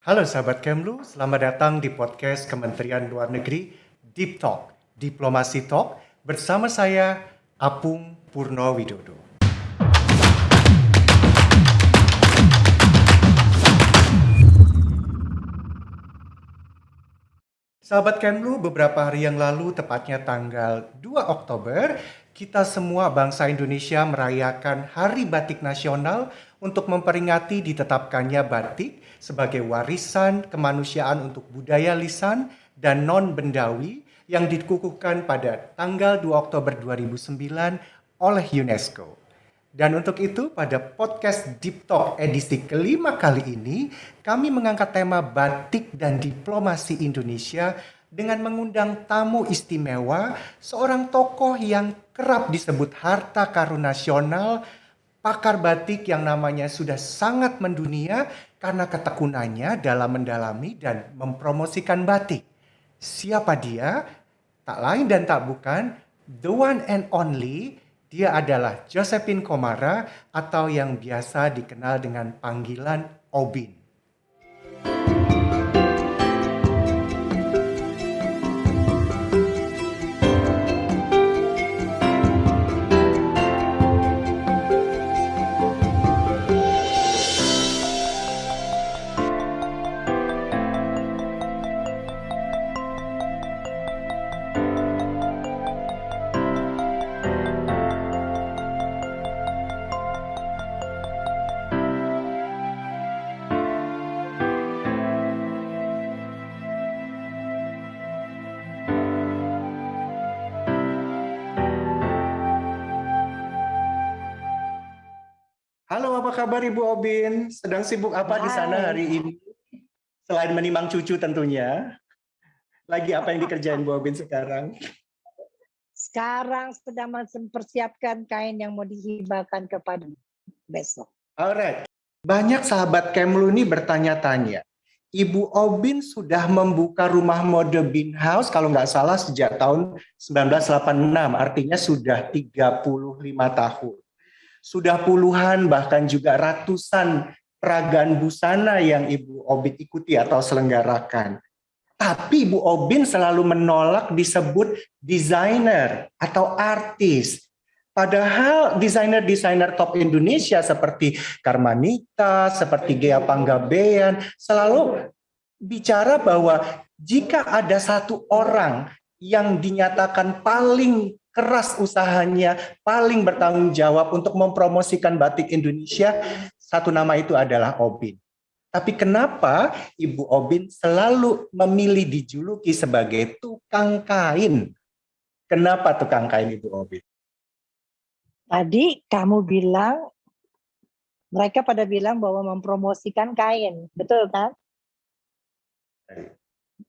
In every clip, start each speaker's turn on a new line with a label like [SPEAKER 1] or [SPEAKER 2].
[SPEAKER 1] Halo sahabat Kemlu, selamat datang di podcast Kementerian Luar Negeri Deep Talk, Diplomasi Talk bersama saya Apung Purno Widodo. Sahabat Kemlu, beberapa hari yang lalu, tepatnya tanggal 2 Oktober, kita semua bangsa Indonesia merayakan Hari Batik Nasional untuk memperingati ditetapkannya batik sebagai warisan kemanusiaan untuk budaya lisan dan non-bendawi yang dikukuhkan pada tanggal 2 Oktober 2009 oleh UNESCO. Dan untuk itu pada podcast Deep Talk edisi kelima kali ini, kami mengangkat tema batik dan diplomasi Indonesia dengan mengundang tamu istimewa, seorang tokoh yang kerap disebut harta karun nasional, pakar batik yang namanya sudah sangat mendunia karena ketekunannya dalam mendalami dan mempromosikan batik. Siapa dia? Tak lain dan tak bukan, the one and only, dia adalah Josephine Komara atau yang biasa dikenal dengan panggilan Obin. Kabar Ibu Obin? Sedang sibuk apa Hai. di sana hari ini? Selain menimang cucu tentunya. Lagi apa yang dikerjain Bu Obin sekarang?
[SPEAKER 2] Sekarang sedang mempersiapkan kain yang mau dihibahkan kepada besok.
[SPEAKER 1] Alright. Banyak sahabat Kemlu ini bertanya-tanya. Ibu Obin sudah membuka rumah mode Bin House kalau nggak salah sejak tahun 1986, artinya sudah 35 tahun. Sudah puluhan bahkan juga ratusan peragaan busana yang Ibu Obin ikuti atau selenggarakan. Tapi Ibu Obin selalu menolak disebut desainer atau artis. Padahal desainer-desainer top Indonesia seperti Karmanita, seperti Gea Panggabean selalu bicara bahwa jika ada satu orang yang dinyatakan paling keras usahanya, paling bertanggung jawab untuk mempromosikan batik Indonesia, satu nama itu adalah Obin. Tapi kenapa Ibu Obin selalu memilih dijuluki sebagai tukang kain? Kenapa tukang kain Ibu Obin?
[SPEAKER 2] Tadi kamu bilang, mereka pada bilang bahwa mempromosikan kain, betul kan?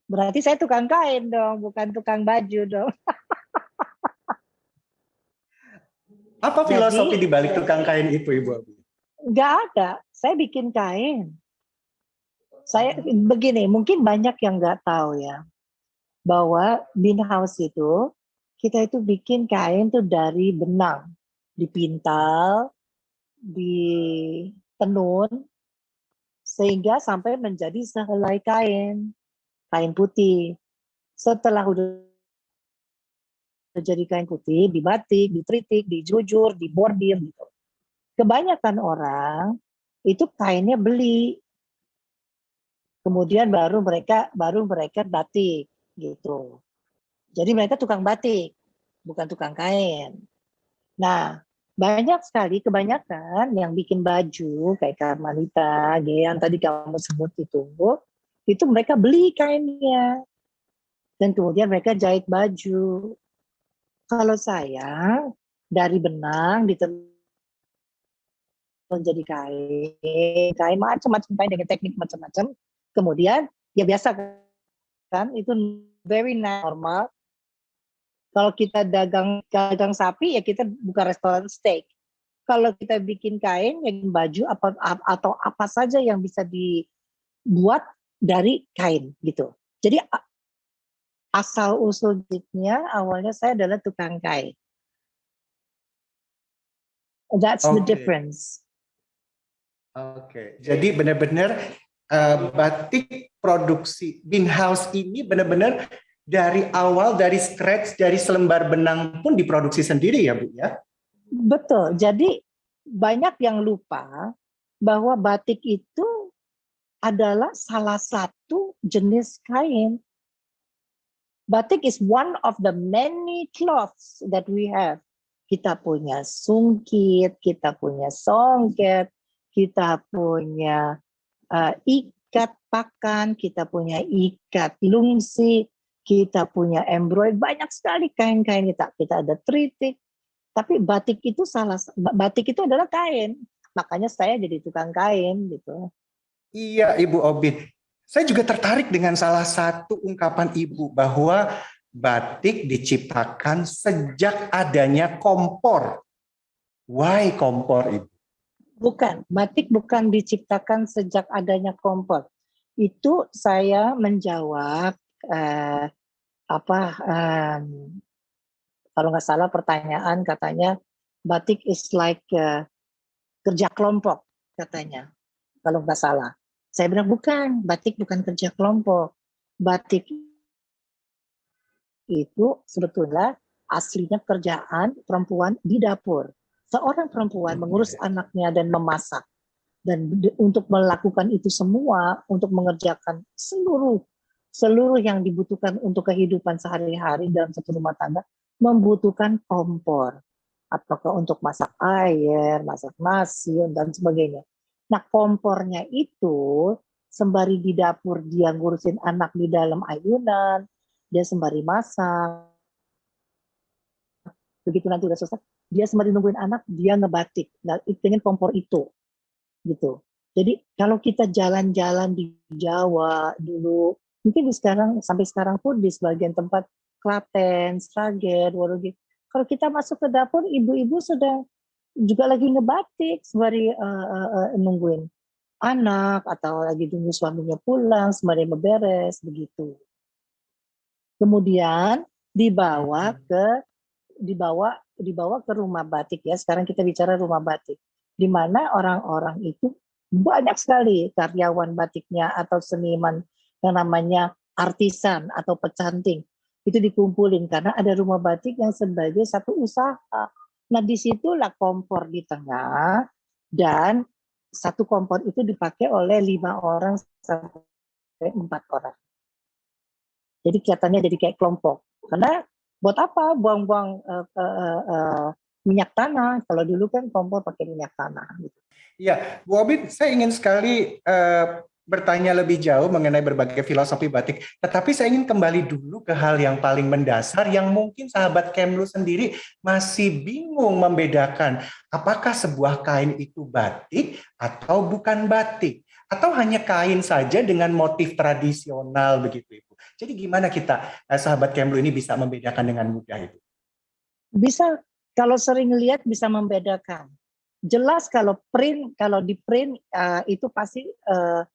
[SPEAKER 2] Berarti saya tukang kain dong, bukan tukang baju dong.
[SPEAKER 1] Apa filosofi Jadi, di balik tukang kain itu, Ibu Abi?
[SPEAKER 2] Enggak ada. Saya bikin kain. Saya begini, mungkin banyak yang nggak tahu ya, bahwa bin house itu kita itu bikin kain tuh dari benang, dipintal, ditenun, sehingga sampai menjadi sehelai kain, kain putih. Setelah udah jadi kain putih, di batik, di tritik, di jujur, di bordir gitu. Kebanyakan orang itu kainnya beli. Kemudian baru mereka baru mereka batik gitu. Jadi mereka tukang batik, bukan tukang kain. Nah, banyak sekali kebanyakan yang bikin baju kayak Karmalita, yang tadi kamu sebut itu, itu mereka beli kainnya. Dan kemudian mereka jahit baju. Kalau saya dari benang ditenun menjadi kain, kain macam-macam kain dengan teknik macam-macam. Kemudian ya biasa kan itu very normal. Kalau kita dagang dagang sapi ya kita buka restoran steak. Kalau kita bikin kain, ya baju apa atau apa saja yang bisa dibuat dari kain gitu. Jadi asal usulnya awalnya saya adalah tukang kain. That's okay. the difference.
[SPEAKER 1] Oke, okay. jadi benar-benar uh, batik produksi Bin House ini benar-benar dari awal dari scratch dari selembar benang pun diproduksi sendiri ya Bu ya?
[SPEAKER 2] Betul. Jadi banyak yang lupa bahwa batik itu adalah salah satu jenis kain. Batik is one of the many cloths that we have. Kita punya sungkit, kita punya songket, kita punya uh, ikat pakan, kita punya ikat lungsi, kita punya embroidery, banyak sekali kain-kain kita. Kita ada tritik, tapi batik itu salah batik itu adalah kain. Makanya saya jadi tukang kain gitu.
[SPEAKER 1] Iya, Ibu Obit. Saya juga tertarik dengan salah satu ungkapan Ibu bahwa batik diciptakan sejak adanya kompor. Why kompor, Ibu?
[SPEAKER 2] Bukan, batik bukan diciptakan sejak adanya kompor. Itu saya menjawab eh, apa um, kalau nggak salah pertanyaan katanya batik is like uh, kerja kelompok katanya kalau nggak salah. Saya bilang bukan, batik bukan kerja kelompok. Batik itu sebetulnya aslinya kerjaan perempuan di dapur. Seorang perempuan mengurus anaknya dan memasak. Dan untuk melakukan itu semua, untuk mengerjakan seluruh seluruh yang dibutuhkan untuk kehidupan sehari-hari dalam satu rumah tangga, membutuhkan kompor. Apakah untuk masak air, masak nasi, dan sebagainya. Nah kompornya itu sembari di dapur dia ngurusin anak di dalam ayunan, dia sembari masak. Begitu nanti udah selesai, dia sembari nungguin anak, dia ngebatik. Nah, dengan kompor itu. gitu. Jadi kalau kita jalan-jalan di Jawa dulu, mungkin di sekarang sampai sekarang pun di sebagian tempat Klaten, Sragen, Wonogiri, kalau kita masuk ke dapur, ibu-ibu sudah juga lagi ngebatik sembari uh, uh, nungguin anak atau lagi tunggu suaminya pulang sembari beberes begitu. Kemudian dibawa hmm. ke dibawa dibawa ke rumah batik ya. Sekarang kita bicara rumah batik di mana orang-orang itu banyak sekali karyawan batiknya atau seniman yang namanya artisan atau pecanting itu dikumpulin karena ada rumah batik yang sebagai satu usaha Nah di situlah kompor di tengah dan satu kompor itu dipakai oleh lima orang sampai empat orang. Jadi kelihatannya jadi kayak kelompok. Karena buat apa buang-buang uh, uh, uh, minyak tanah? Kalau dulu kan kompor pakai minyak tanah. Gitu.
[SPEAKER 1] Ya, Bu Obid, saya ingin sekali uh, bertanya lebih jauh mengenai berbagai filosofi batik. Tetapi saya ingin kembali dulu ke hal yang paling mendasar yang mungkin sahabat Kemlu sendiri masih bingung membedakan apakah sebuah kain itu batik atau bukan batik atau hanya kain saja dengan motif tradisional begitu Ibu. Jadi gimana kita eh, sahabat Kemlu ini bisa membedakan dengan mudah itu?
[SPEAKER 2] Bisa kalau sering lihat bisa membedakan. Jelas kalau print kalau di print uh, itu pasti uh,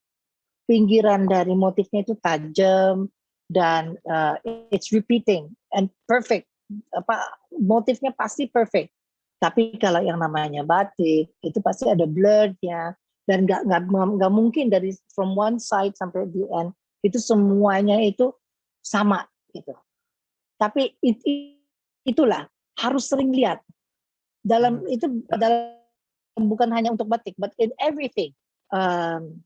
[SPEAKER 2] pinggiran dari motifnya itu tajam dan uh, it's repeating and perfect. Apa motifnya pasti perfect. Tapi kalau yang namanya batik itu pasti ada blurnya dan nggak nggak nggak mungkin dari from one side sampai the end itu semuanya itu sama gitu. Tapi it, itulah harus sering lihat. Dalam hmm. itu dalam bukan hanya untuk batik but in everything um,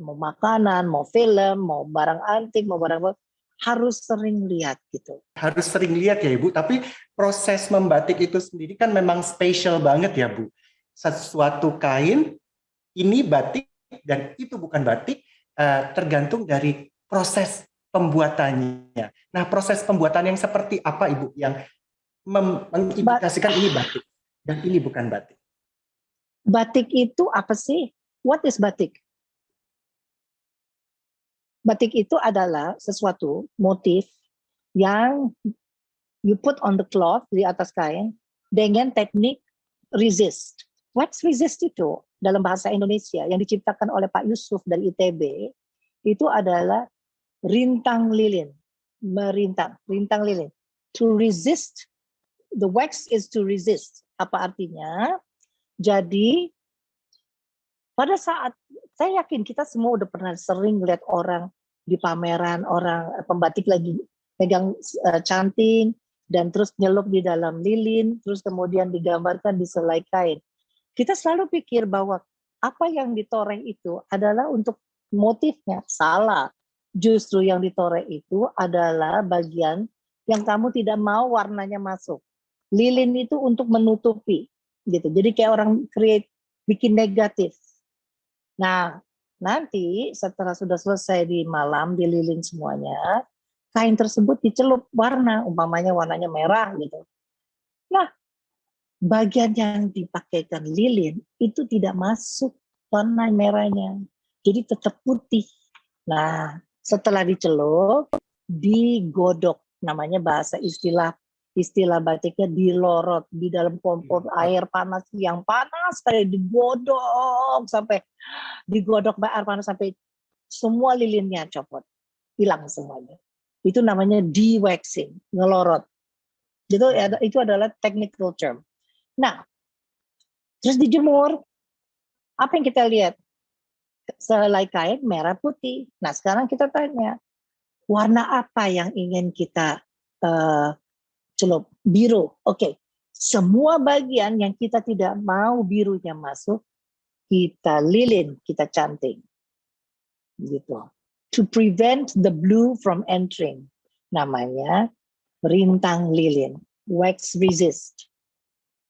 [SPEAKER 2] mau makanan, mau film, mau barang antik, mau barang harus sering lihat gitu.
[SPEAKER 1] Harus sering lihat ya Ibu, tapi proses membatik itu sendiri kan memang spesial banget ya Bu. Sesuatu kain, ini batik dan itu bukan batik, uh, tergantung dari proses pembuatannya. Nah proses pembuatan yang seperti apa Ibu yang mengindikasikan ini batik dan ini bukan batik?
[SPEAKER 2] Batik itu apa sih? What is batik? Batik itu adalah sesuatu motif yang you put on the cloth di atas kain dengan teknik resist. What's resist itu dalam bahasa Indonesia yang diciptakan oleh Pak Yusuf dari ITB itu adalah rintang lilin, merintang, rintang lilin. To resist, the wax is to resist. Apa artinya? Jadi pada saat saya yakin kita semua udah pernah sering lihat orang di pameran, orang eh, pembatik lagi pegang uh, canting, dan terus nyelup di dalam lilin, terus kemudian digambarkan di selai kain. Kita selalu pikir bahwa apa yang ditoreh itu adalah untuk motifnya. Salah. Justru yang ditoreh itu adalah bagian yang kamu tidak mau warnanya masuk. Lilin itu untuk menutupi gitu. Jadi kayak orang create bikin negatif. Nah, nanti setelah sudah selesai di malam di lilin semuanya, kain tersebut dicelup warna, umpamanya warnanya merah gitu. Nah, bagian yang dipakaikan lilin itu tidak masuk warna merahnya. Jadi tetap putih. Nah, setelah dicelup, digodok namanya bahasa istilah istilah batiknya dilorot di dalam kompor hmm. air panas yang panas kayak digodok sampai digodok air panas sampai semua lilinnya copot. Hilang semuanya. Itu namanya de-waxing ngelorot. Itu itu adalah technical term. Nah terus dijemur. Apa yang kita lihat? Selai kain merah putih. Nah sekarang kita tanya warna apa yang ingin kita uh, celup biru oke okay. semua bagian yang kita tidak mau birunya masuk kita lilin kita canting gitu to prevent the blue from entering namanya rintang lilin wax resist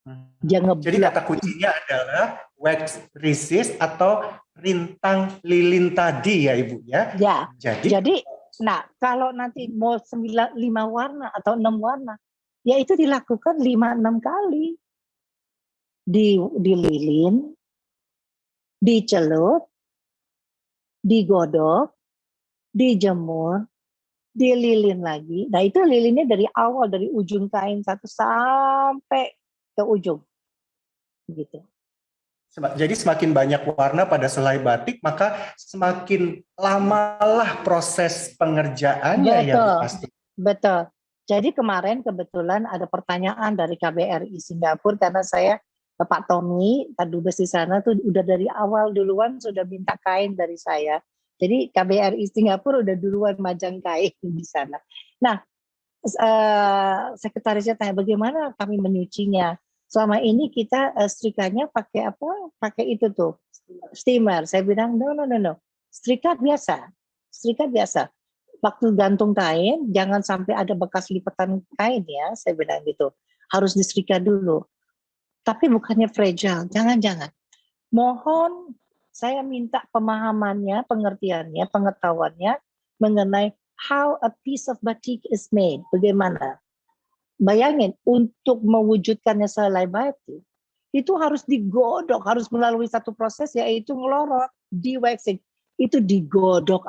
[SPEAKER 1] hmm. Jadi kata kuncinya adalah wax resist atau rintang lilin tadi ya Ibu ya.
[SPEAKER 2] Ya. Jadi, jadi Nah, kalau nanti mau sembilan, lima warna atau enam warna, ya itu dilakukan lima enam kali. Di, dililin, dicelup, digodok, dijemur, dililin lagi. Nah itu lilinnya dari awal, dari ujung kain satu sampai ke ujung. Gitu.
[SPEAKER 1] Jadi semakin banyak warna pada selai batik, maka semakin lamalah proses pengerjaannya
[SPEAKER 2] betul, ya pasti. Betul. Jadi kemarin kebetulan ada pertanyaan dari KBRI Singapura karena saya Pak Tommy, Pak Dubes di sana tuh udah dari awal duluan sudah minta kain dari saya. Jadi KBRI Singapura udah duluan majang kain di sana. Nah, uh, sekretarisnya tanya bagaimana kami menyucinya selama ini kita uh, setrikanya pakai apa? Pakai itu tuh steamer. Saya bilang no no no no. Setrika biasa. Setrika biasa. Waktu gantung kain jangan sampai ada bekas lipatan kain ya. Saya bilang gitu. Harus disetrika dulu. Tapi bukannya fragile. Jangan-jangan. Mohon saya minta pemahamannya, pengertiannya, pengetahuannya mengenai how a piece of batik is made. Bagaimana? Bayangin, untuk mewujudkannya selai batik, itu harus digodok, harus melalui satu proses yaitu ngelorot, di waxing. Itu digodok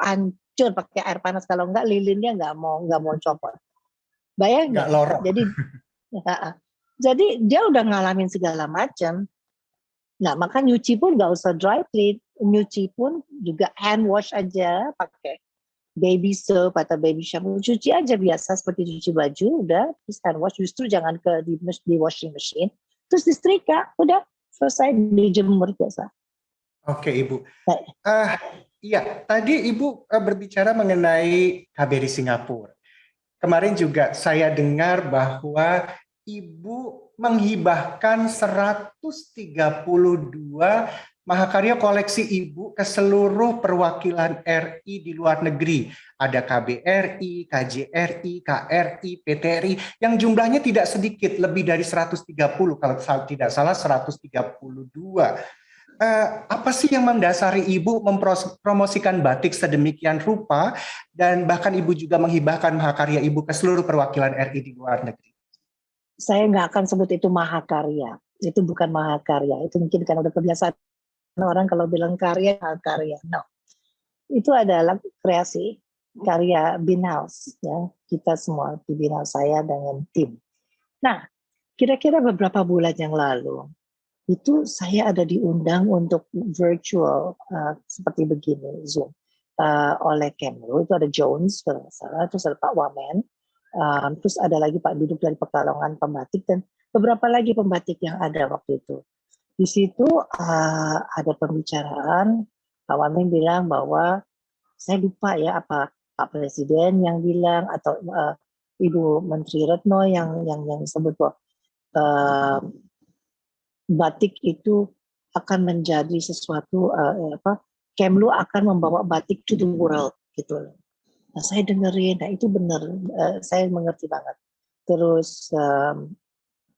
[SPEAKER 2] hancur pakai air panas. Kalau enggak lilinnya enggak mau enggak mau copot. Bayangin. Enggak lorot. Jadi ya, jadi dia udah ngalamin segala macam. Nah, maka nyuci pun nggak usah dry clean, nyuci pun juga hand wash aja pakai baby soap atau baby shampoo. Cuci aja biasa seperti cuci baju udah. Terus hand wash justru jangan ke di, di washing machine. Terus disetrika udah. Selesai dijemur biasa.
[SPEAKER 1] Oke ibu. Uh, iya tadi ibu uh, berbicara mengenai KBRI Singapura kemarin juga saya dengar bahwa ibu menghibahkan 132 Mahakarya koleksi Ibu ke seluruh perwakilan RI di luar negeri. Ada KBRI, KJRI, KRI, PTRI yang jumlahnya tidak sedikit, lebih dari 130 kalau tidak salah 132. Eh, apa sih yang mendasari Ibu mempromosikan batik sedemikian rupa dan bahkan Ibu juga menghibahkan mahakarya Ibu ke seluruh perwakilan RI di luar negeri?
[SPEAKER 2] Saya nggak akan sebut itu mahakarya, itu bukan mahakarya, itu mungkin karena udah kebiasaan orang kalau bilang karya karya no. Itu adalah kreasi karya Binhouse ya. Kita semua di Binhouse saya dengan tim. Nah kira-kira beberapa bulan yang lalu itu saya ada diundang untuk virtual uh, seperti begini Zoom. Uh, oleh Kemlu itu ada Jones kalau salah terus ada Pak Wamen um, terus ada lagi Pak Duduk dari Pekalongan Pembatik dan beberapa lagi pembatik yang ada waktu itu. Di situ uh, ada pembicaraan Pak Wamen bilang bahwa saya lupa ya apa Pak Presiden yang bilang atau uh, Ibu Menteri Retno yang yang yang sebut bahwa batik itu akan menjadi sesuatu uh, apa Kemlu akan membawa batik to the world gitu Nah, saya dengerin, nah itu benar, uh, saya mengerti banget. Terus um,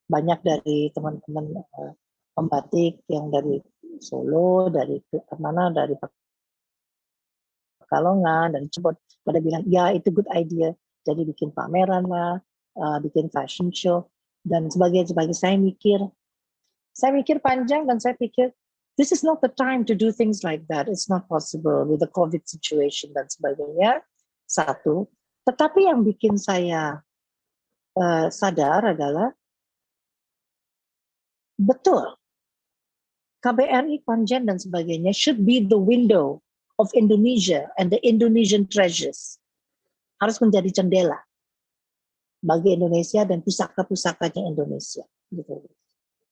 [SPEAKER 2] banyak dari teman-teman uh, pembatik yang dari Solo, dari mana, dari Pekalongan, dan cepet pada bilang, ya itu good idea. Jadi bikin pameran lah, uh, bikin fashion show, dan sebagai sebagai saya mikir, saya mikir panjang dan saya pikir this is not the time to do things like that. It's not possible with the COVID situation dan sebagainya satu. Tetapi yang bikin saya uh, sadar adalah betul KBRI, Konjen dan sebagainya should be the window of Indonesia and the Indonesian treasures. Harus menjadi jendela bagi Indonesia dan pusaka-pusakanya Indonesia. Gitu.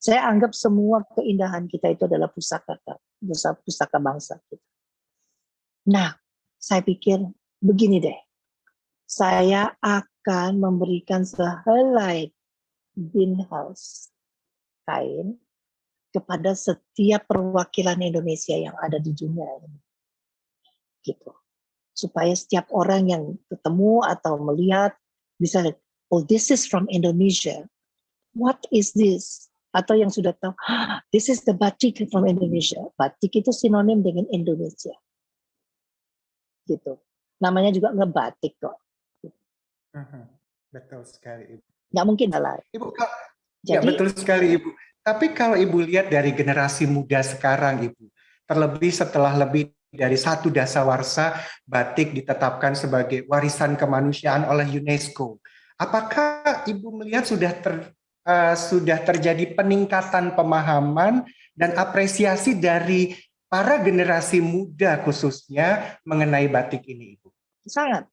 [SPEAKER 2] Saya anggap semua keindahan kita itu adalah pusaka pusaka bangsa kita. Nah, saya pikir begini deh, saya akan memberikan sehelai bin house kain kepada setiap perwakilan Indonesia yang ada di dunia ini. Gitu. Supaya setiap orang yang ketemu atau melihat bisa oh this is from Indonesia. What is this? Atau yang sudah tahu, ah, this is the batik from Indonesia. Batik itu sinonim dengan Indonesia. Gitu namanya juga ngebatik kok.
[SPEAKER 1] Mhm. Betul sekali, Ibu.
[SPEAKER 2] Nggak mungkin salah.
[SPEAKER 1] Ibu, ya betul sekali, Ibu. Tapi kalau Ibu lihat dari generasi muda sekarang, Ibu, terlebih setelah lebih dari satu dasawarsa batik ditetapkan sebagai warisan kemanusiaan oleh UNESCO. Apakah Ibu melihat sudah ter, uh, sudah terjadi peningkatan pemahaman dan apresiasi dari para generasi muda khususnya mengenai batik ini, Ibu?
[SPEAKER 2] sangat.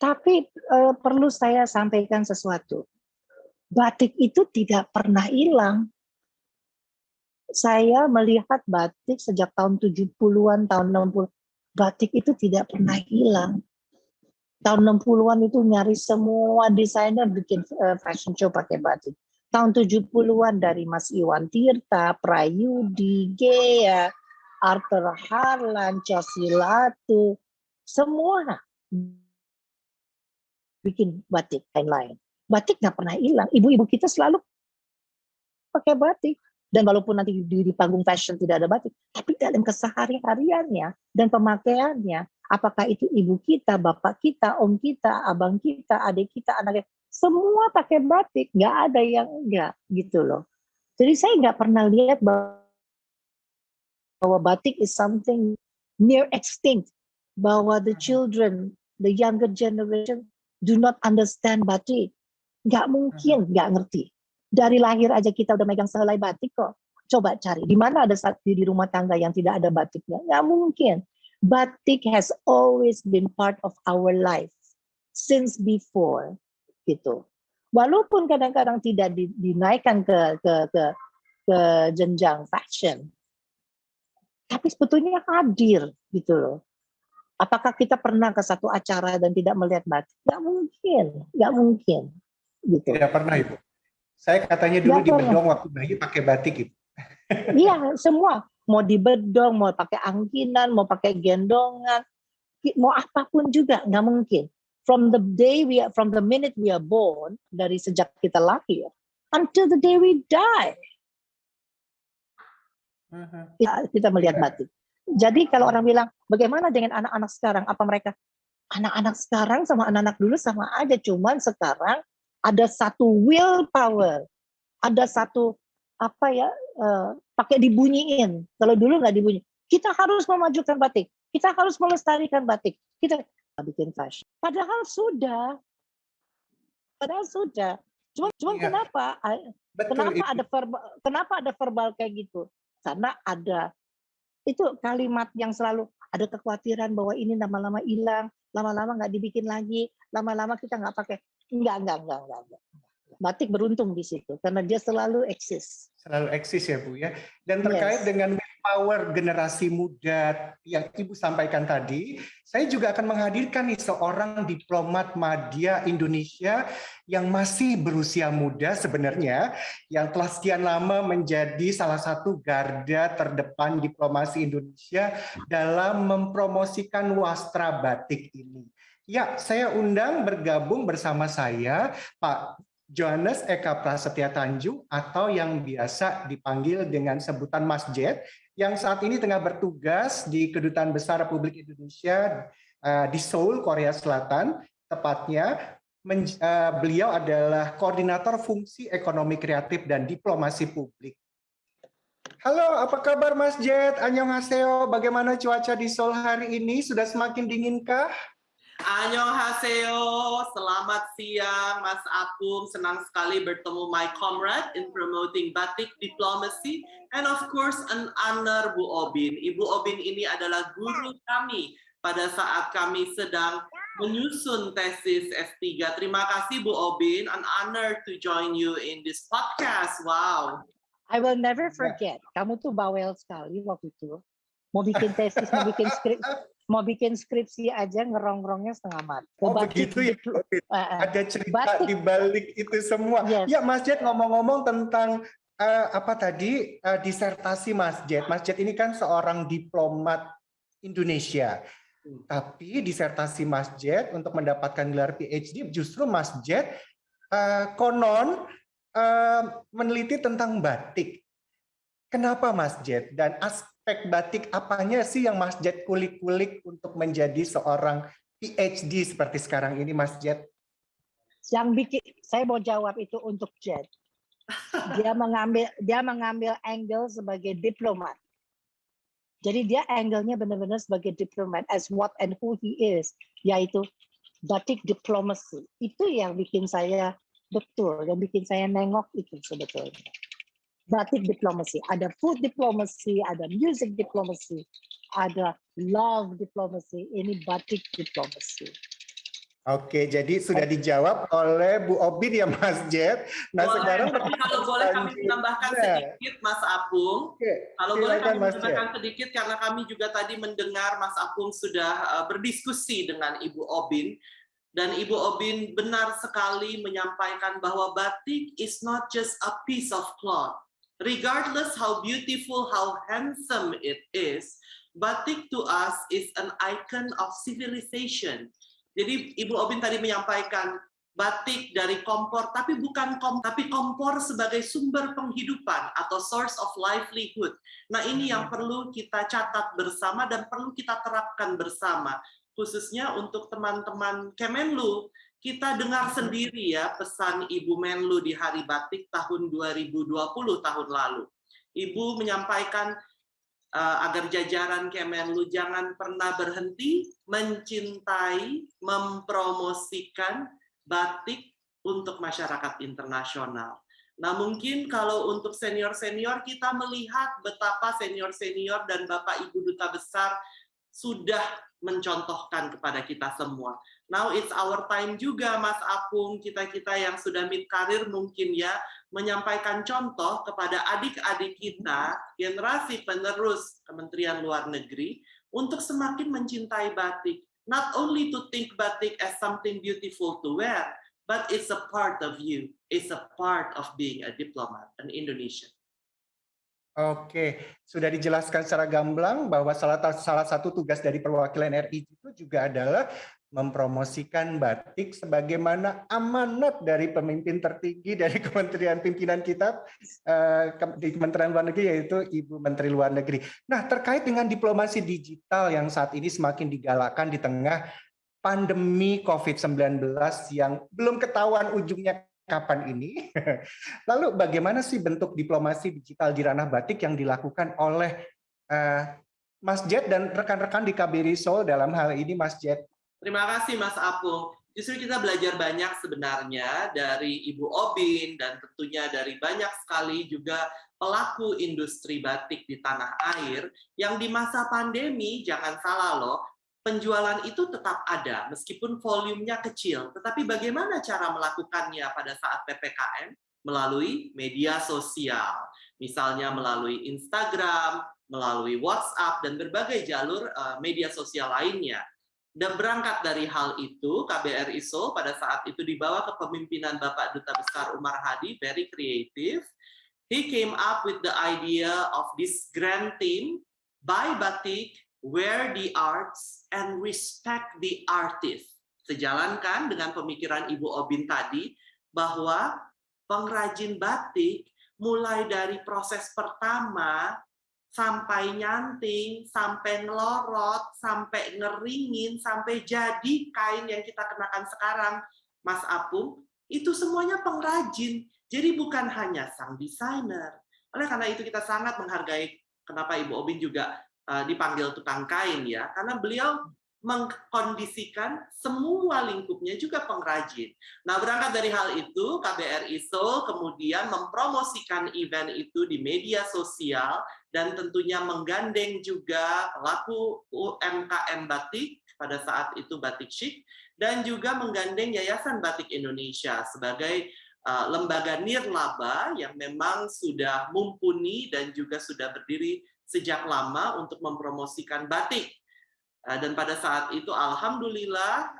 [SPEAKER 2] Tapi uh, perlu saya sampaikan sesuatu. Batik itu tidak pernah hilang. Saya melihat batik sejak tahun 70-an, tahun 60 batik itu tidak pernah hilang. Tahun 60-an itu nyari semua desainer bikin uh, fashion show pakai batik. Tahun 70-an dari Mas Iwan Tirta, Prayudi, Gea, Arthur Harlan, Cosilatu, semua bikin batik kain lain. Batik nggak pernah hilang. Ibu-ibu kita selalu pakai batik. Dan walaupun nanti di, di panggung fashion tidak ada batik, tapi dalam kesehari-hariannya dan pemakaiannya, apakah itu ibu kita, bapak kita, om kita, abang kita, adik kita, anak kita, semua pakai batik, nggak ada yang enggak gitu loh. Jadi saya nggak pernah lihat bahwa, batik is something near extinct, bahwa the children the younger generation do not understand batik. Nggak mungkin nggak ngerti. Dari lahir aja kita udah megang sehelai batik kok. Coba cari, di mana ada saat di rumah tangga yang tidak ada batiknya? Nggak mungkin. Batik has always been part of our life since before, gitu. Walaupun kadang-kadang tidak dinaikkan ke ke ke ke jenjang fashion, tapi sebetulnya hadir gitu loh. Apakah kita pernah ke satu acara dan tidak melihat batik? Gak mungkin, gak mungkin.
[SPEAKER 1] Gitu. Tidak pernah Ibu. Saya katanya dulu gak di Bedong waktu bayi pakai batik Ibu.
[SPEAKER 2] Iya, semua. Mau di Bedong, mau pakai angkinan, mau pakai gendongan, mau apa pun juga, nggak mungkin. From the day we are, from the minute we are born, dari sejak kita lahir, until the day we die, uh -huh. kita, kita melihat yeah. batik. Jadi kalau orang bilang, bagaimana dengan anak-anak sekarang? Apa mereka anak-anak sekarang sama anak-anak dulu sama aja, cuman sekarang ada satu willpower, ada satu apa ya uh, pakai dibunyiin. Kalau dulu nggak dibunyi. Kita harus memajukan batik, kita harus melestarikan batik, kita bikin fashion. Padahal sudah, padahal sudah. Cuman, cuman ya. kenapa? Betul, kenapa itu. ada verbal, kenapa ada verbal kayak gitu? Karena ada itu kalimat yang selalu ada kekhawatiran bahwa ini lama-lama hilang, lama-lama nggak dibikin lagi, lama-lama kita nggak pakai. Enggak, enggak, enggak, enggak, enggak. Batik beruntung di situ karena dia selalu eksis.
[SPEAKER 1] Selalu eksis ya Bu ya. Dan terkait yes. dengan empower generasi muda yang Ibu sampaikan tadi, saya juga akan menghadirkan nih seorang diplomat media Indonesia yang masih berusia muda sebenarnya, yang telah sekian lama menjadi salah satu garda terdepan diplomasi Indonesia dalam mempromosikan wastra batik ini. Ya, saya undang bergabung bersama saya Pak Johannes Eka Prasetya Tanjung atau yang biasa dipanggil dengan sebutan Mas Jet yang saat ini tengah bertugas di Kedutaan Besar Republik Indonesia uh, di Seoul, Korea Selatan. Tepatnya uh, beliau adalah koordinator fungsi ekonomi kreatif dan diplomasi publik. Halo, apa kabar Mas Jet? Annyeonghaseyo. Bagaimana cuaca di Seoul hari ini? Sudah semakin dinginkah?
[SPEAKER 3] Annyeonghaseyo, selamat siang Mas Apung, senang sekali bertemu my comrade in promoting batik diplomacy and of course an honor Bu Obin. Ibu Obin ini adalah guru kami pada saat kami sedang menyusun tesis S3. Terima kasih Bu Obin, an honor to join you in this podcast. Wow.
[SPEAKER 2] I will never forget, kamu tuh bawel sekali waktu itu. Mau bikin tesis, mau bikin skrip, mau bikin skripsi aja ngerong-ngerongnya setengah mati.
[SPEAKER 1] Oh batik, begitu ya, uh, ada cerita batik. di balik itu semua. Yes. Ya Mas Jet ngomong-ngomong tentang uh, apa tadi uh, disertasi Mas Jet. Mas Jet ini kan seorang diplomat Indonesia. Tapi disertasi Mas Jet untuk mendapatkan gelar PhD justru Mas Jet uh, konon uh, meneliti tentang batik. Kenapa Mas Jet? Dan as aspek batik apanya sih yang Mas Jet kulik-kulik untuk menjadi seorang PhD seperti sekarang ini Mas Jet?
[SPEAKER 2] Yang bikin saya mau jawab itu untuk Jet. Dia mengambil dia mengambil angle sebagai diplomat. Jadi dia angle-nya benar-benar sebagai diplomat as what and who he is, yaitu batik diplomacy. Itu yang bikin saya betul, yang bikin saya nengok itu sebetulnya batik diplomasi, ada food diplomacy, ada music diplomacy, ada love diplomacy, ini batik diplomasi.
[SPEAKER 1] Oke, jadi sudah dijawab oleh Bu Obin ya Mas Jet.
[SPEAKER 3] Nah boleh, sekarang kalau boleh kami tambahkan sedikit Mas Apung. Oke, kalau boleh kami tambahkan sedikit karena kami juga tadi mendengar Mas Apung sudah uh, berdiskusi dengan Ibu Obin. Dan Ibu Obin benar sekali menyampaikan bahwa batik is not just a piece of cloth regardless how beautiful, how handsome it is, batik to us is an icon of civilization. Jadi Ibu Obin tadi menyampaikan batik dari kompor, tapi bukan kompor, tapi kompor sebagai sumber penghidupan atau source of livelihood. Nah ini yang hmm. perlu kita catat bersama dan perlu kita terapkan bersama, khususnya untuk teman-teman Kemenlu kita dengar sendiri ya pesan Ibu Menlu di Hari Batik tahun 2020 tahun lalu. Ibu menyampaikan uh, agar jajaran Kemenlu jangan pernah berhenti mencintai, mempromosikan batik untuk masyarakat internasional. Nah mungkin kalau untuk senior-senior kita melihat betapa senior-senior dan Bapak Ibu Duta Besar sudah mencontohkan kepada kita semua. Now it's our time juga Mas Apung, kita-kita yang sudah mid karir mungkin ya, menyampaikan contoh kepada adik-adik kita, generasi penerus Kementerian Luar Negeri, untuk semakin mencintai batik. Not only to think batik as something beautiful to wear, but it's a part of you. It's a part of being a diplomat, an Indonesian.
[SPEAKER 1] Oke, sudah dijelaskan secara gamblang bahwa salah, salah satu tugas dari perwakilan RI itu juga adalah mempromosikan batik sebagaimana amanat dari pemimpin tertinggi dari Kementerian Pimpinan kita eh, di Kementerian Luar Negeri yaitu Ibu Menteri Luar Negeri. Nah, terkait dengan diplomasi digital yang saat ini semakin digalakan di tengah pandemi COVID-19 yang belum ketahuan ujungnya kapan ini. Lalu bagaimana sih bentuk diplomasi digital di ranah batik yang dilakukan oleh uh, Mas Jet dan rekan-rekan di KBRI Seoul dalam hal ini Mas Jet?
[SPEAKER 3] Terima kasih Mas Apung. Justru kita belajar banyak sebenarnya dari Ibu Obin dan tentunya dari banyak sekali juga pelaku industri batik di tanah air yang di masa pandemi jangan salah loh penjualan itu tetap ada meskipun volumenya kecil. Tetapi bagaimana cara melakukannya pada saat PPKM? Melalui media sosial, misalnya melalui Instagram, melalui WhatsApp dan berbagai jalur uh, media sosial lainnya. Dan berangkat dari hal itu, KBRI Seoul pada saat itu dibawa ke pemimpinan Bapak Duta Besar Umar Hadi, very creative. He came up with the idea of this grand team, buy batik, wear the arts, and respect the artist. Sejalankan dengan pemikiran Ibu Obin tadi, bahwa pengrajin batik mulai dari proses pertama sampai nyanting, sampai ngelorot, sampai ngeringin, sampai jadi kain yang kita kenakan sekarang, Mas Apung, itu semuanya pengrajin. Jadi bukan hanya sang desainer. Oleh karena itu kita sangat menghargai kenapa Ibu Obin juga uh, dipanggil tukang kain ya, karena beliau mengkondisikan semua lingkupnya juga pengrajin. Nah, berangkat dari hal itu, KBRI Seoul kemudian mempromosikan event itu di media sosial dan tentunya menggandeng juga pelaku UMKM batik pada saat itu Batik Chic dan juga menggandeng Yayasan Batik Indonesia sebagai uh, lembaga nirlaba yang memang sudah mumpuni dan juga sudah berdiri sejak lama untuk mempromosikan batik. Eh, dan pada saat itu alhamdulillah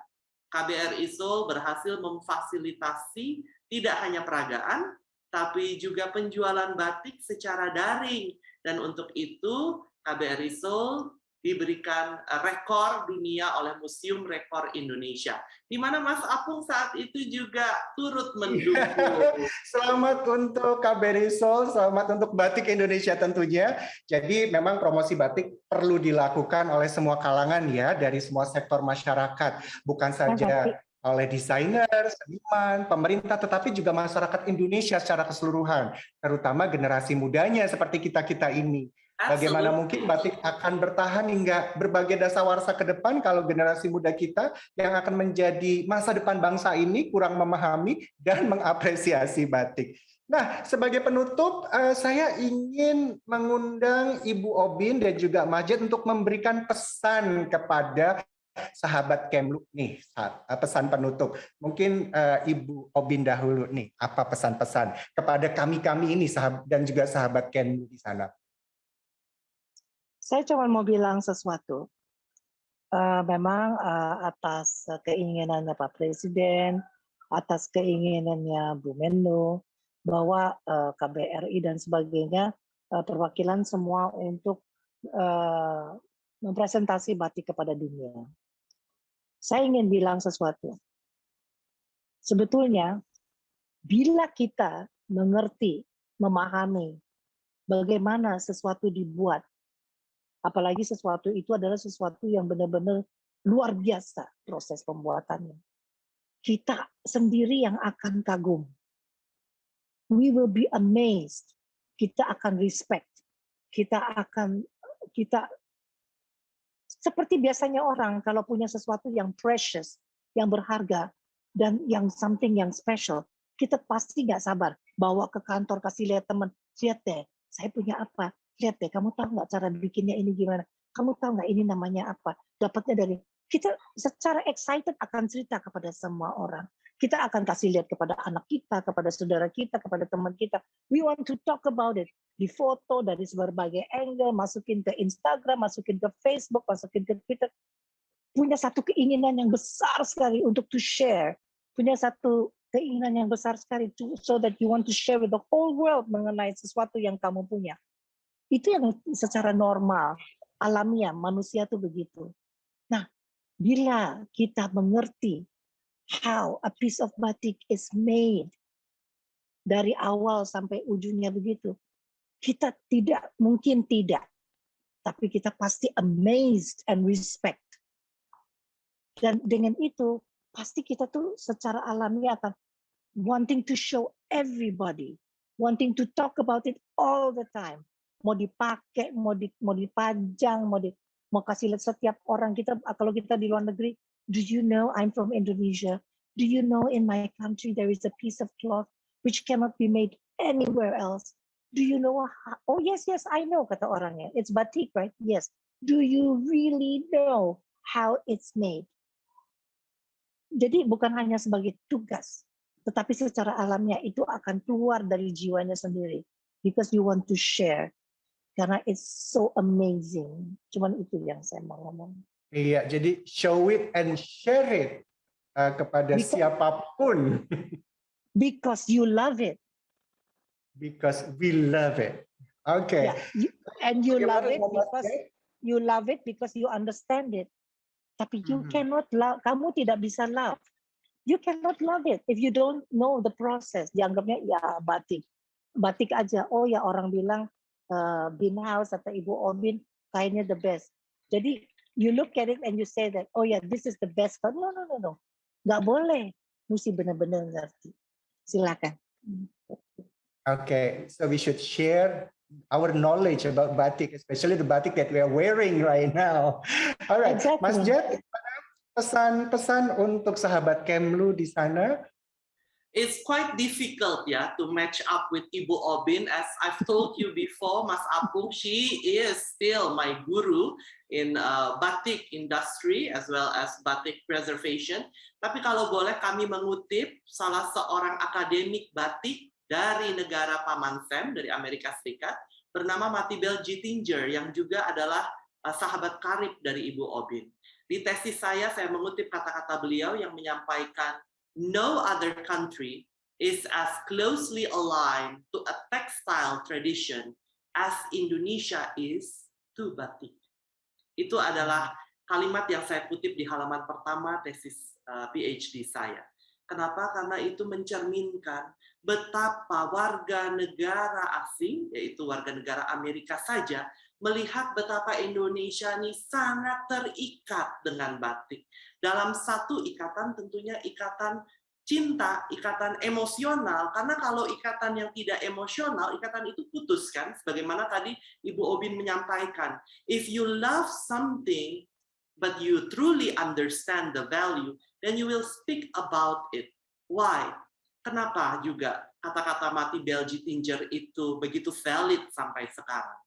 [SPEAKER 3] KBRI Seoul berhasil memfasilitasi tidak hanya peragaan tapi juga penjualan batik secara daring. Dan untuk itu KBRI Seoul diberikan eh, rekor dunia oleh Museum Rekor Indonesia, di mana Mas Apung saat itu juga turut mendukung.
[SPEAKER 1] selamat untuk KBRI Seoul, selamat untuk Batik Indonesia tentunya. Jadi memang promosi batik perlu dilakukan oleh semua kalangan ya, dari semua sektor masyarakat, bukan saja oleh desainer, seniman, pemerintah, tetapi juga masyarakat Indonesia secara keseluruhan, terutama generasi mudanya seperti kita-kita ini. Bagaimana mungkin batik akan bertahan hingga berbagai dasawarsa ke depan kalau generasi muda kita yang akan menjadi masa depan bangsa ini kurang memahami dan mengapresiasi batik. Nah, sebagai penutup, uh, saya ingin mengundang Ibu Obin dan juga Majid untuk memberikan pesan kepada sahabat Kemlu nih, eh, pesan penutup. Mungkin uh, Ibu Obin dahulu nih, apa pesan-pesan kepada kami-kami ini sahabat, dan juga sahabat Kemlu di sana.
[SPEAKER 2] Saya cuma mau bilang sesuatu. Uh, memang uh, atas keinginannya Pak Presiden, atas keinginannya Bu Menlo, bahwa uh, KBRI dan sebagainya uh, perwakilan semua untuk uh, mempresentasi batik kepada dunia. Saya ingin bilang sesuatu. Sebetulnya, bila kita mengerti, memahami bagaimana sesuatu dibuat, Apalagi sesuatu itu adalah sesuatu yang benar-benar luar biasa proses pembuatannya. Kita sendiri yang akan kagum. We will be amazed. Kita akan respect. Kita akan kita seperti biasanya orang kalau punya sesuatu yang precious, yang berharga dan yang something yang special, kita pasti nggak sabar bawa ke kantor kasih lihat teman, lihat deh, saya punya apa, lihat deh, kamu tahu nggak cara bikinnya ini gimana? Kamu tahu nggak ini namanya apa? Dapatnya dari kita secara excited akan cerita kepada semua orang. Kita akan kasih lihat kepada anak kita, kepada saudara kita, kepada teman kita. We want to talk about it. Di foto dari berbagai angle, masukin ke Instagram, masukin ke Facebook, masukin ke Twitter. Punya satu keinginan yang besar sekali untuk to share. Punya satu keinginan yang besar sekali to, so that you want to share with the whole world mengenai sesuatu yang kamu punya. Itu yang secara normal, alamiah, manusia itu begitu. Nah, bila kita mengerti how a piece of batik is made, dari awal sampai ujungnya begitu, kita tidak, mungkin tidak, tapi kita pasti amazed and respect. Dan dengan itu, pasti kita tuh secara alamiah akan wanting to show everybody, wanting to talk about it all the time mau dipakai, mau di, mau dipajang, mau di, mau kasih lihat setiap orang kita kalau kita di luar negeri, do you know I'm from Indonesia? Do you know in my country there is a piece of cloth which cannot be made anywhere else? Do you know how, oh yes yes I know kata orangnya. It's batik right? Yes. Do you really know how it's made? Jadi bukan hanya sebagai tugas, tetapi secara alamnya itu akan keluar dari jiwanya sendiri because you want to share karena it's so amazing. Cuman itu yang saya mau ngomong.
[SPEAKER 1] Iya, jadi show it and share it uh, kepada because, siapa pun.
[SPEAKER 2] because you love it.
[SPEAKER 1] Because we love it. Oke. Okay.
[SPEAKER 2] Yeah, you, and you love it because you love it because you understand it. Tapi you mm -hmm. cannot love, kamu tidak bisa love. You cannot love it if you don't know the process. Dianggapnya ya batik. Batik aja. Oh ya orang bilang uh, Bin House atau Ibu Obin kayaknya the best. Jadi you look at it and you say that, oh yeah, this is the best. But no, no, no, no. Nggak boleh. Mesti benar-benar ngerti. Silakan.
[SPEAKER 1] Okay, so we should share our knowledge about batik, especially the batik that we are wearing right now. All right, exactly. Mas Jet, pesan-pesan untuk sahabat Kemlu di sana
[SPEAKER 3] it's quite difficult yeah to match up with Ibu Obin as I've told you before Mas Apung she is still my guru in uh, batik industry as well as batik preservation tapi kalau boleh kami mengutip salah seorang akademik batik dari negara Paman Sam dari Amerika Serikat bernama Matibel Jittinger yang juga adalah uh, sahabat karib dari Ibu Obin di tesis saya saya mengutip kata-kata beliau yang menyampaikan no other country is as closely aligned to a textile tradition as Indonesia is to batik. Itu adalah kalimat yang saya kutip di halaman pertama tesis uh, PhD saya. Kenapa? Karena itu mencerminkan betapa warga negara asing, yaitu warga negara Amerika saja, melihat betapa Indonesia ini sangat terikat dengan batik dalam satu ikatan tentunya ikatan cinta, ikatan emosional, karena kalau ikatan yang tidak emosional, ikatan itu putus kan, sebagaimana tadi Ibu Obin menyampaikan, if you love something, but you truly understand the value, then you will speak about it. Why? Kenapa juga kata-kata mati Belgi Tinger itu begitu valid sampai sekarang?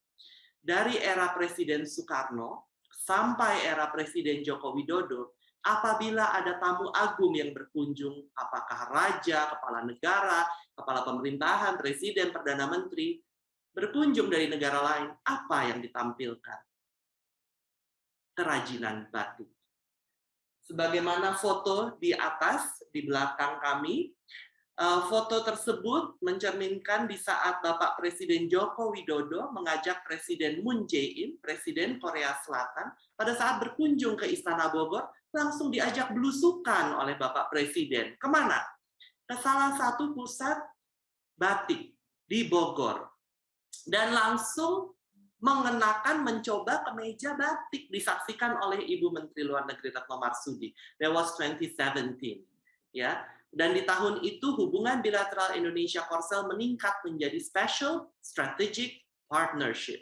[SPEAKER 3] Dari era Presiden Soekarno sampai era Presiden Joko Widodo, apabila ada tamu agung yang berkunjung, apakah raja, kepala negara, kepala pemerintahan, presiden, perdana menteri, berkunjung dari negara lain, apa yang ditampilkan? Kerajinan batik. Sebagaimana foto di atas, di belakang kami, eh, foto tersebut mencerminkan di saat Bapak Presiden Joko Widodo mengajak Presiden Moon Jae-in, Presiden Korea Selatan, pada saat berkunjung ke Istana Bogor langsung diajak belusukan oleh Bapak Presiden. Ke mana? Ke salah satu pusat batik di Bogor. Dan langsung mengenakan mencoba kemeja batik disaksikan oleh Ibu Menteri Luar Negeri Retno Marsudi. That was 2017. Ya. Dan di tahun itu hubungan bilateral Indonesia Korsel meningkat menjadi special strategic partnership.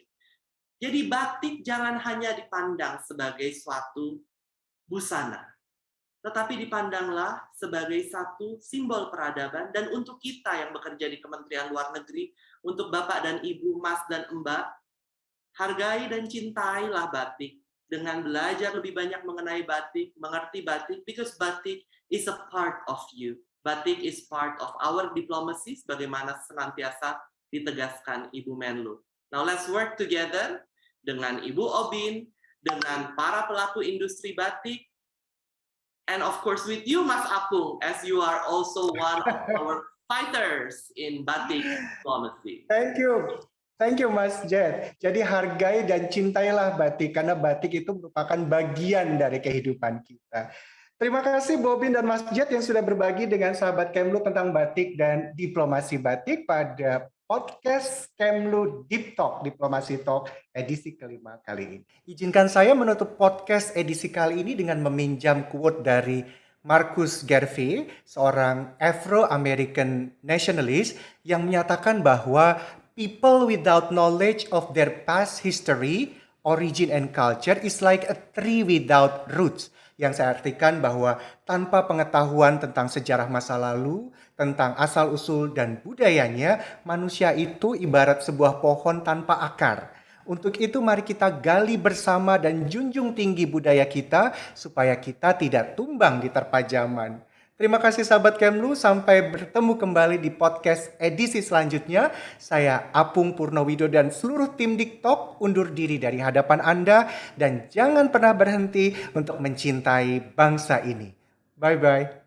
[SPEAKER 3] Jadi batik jangan hanya dipandang sebagai suatu busana. Tetapi dipandanglah sebagai satu simbol peradaban dan untuk kita yang bekerja di Kementerian Luar Negeri, untuk Bapak dan Ibu, Mas dan Mbak, hargai dan cintailah batik dengan belajar lebih banyak mengenai batik, mengerti batik, because batik is a part of you. Batik is part of our diplomacy, sebagaimana senantiasa ditegaskan Ibu Menlu. Now let's work together dengan Ibu Obin, dengan para pelaku industri batik, and of course with you, Mas Apung, as you are also one of our fighters in batik diplomacy.
[SPEAKER 1] Thank you. Thank you Mas Jet. Jadi hargai dan cintailah batik karena batik itu merupakan bagian dari kehidupan kita. Terima kasih Bobin dan Mas Jet yang sudah berbagi dengan sahabat Kemlu tentang batik dan diplomasi batik pada podcast Kemlu Deep Talk, Diplomasi Talk edisi kelima kali ini. Izinkan saya menutup podcast edisi kali ini dengan meminjam quote dari Marcus Garvey, seorang Afro-American nationalist yang menyatakan bahwa people without knowledge of their past history, origin and culture is like a tree without roots yang saya artikan bahwa tanpa pengetahuan tentang sejarah masa lalu, tentang asal-usul dan budayanya, manusia itu ibarat sebuah pohon tanpa akar. Untuk itu mari kita gali bersama dan junjung tinggi budaya kita supaya kita tidak tumbang di terpa zaman. Terima kasih sahabat Kemlu, sampai bertemu kembali di podcast edisi selanjutnya. Saya Apung Purnowido dan seluruh tim TikTok undur diri dari hadapan Anda dan jangan pernah berhenti untuk mencintai bangsa ini. Bye-bye.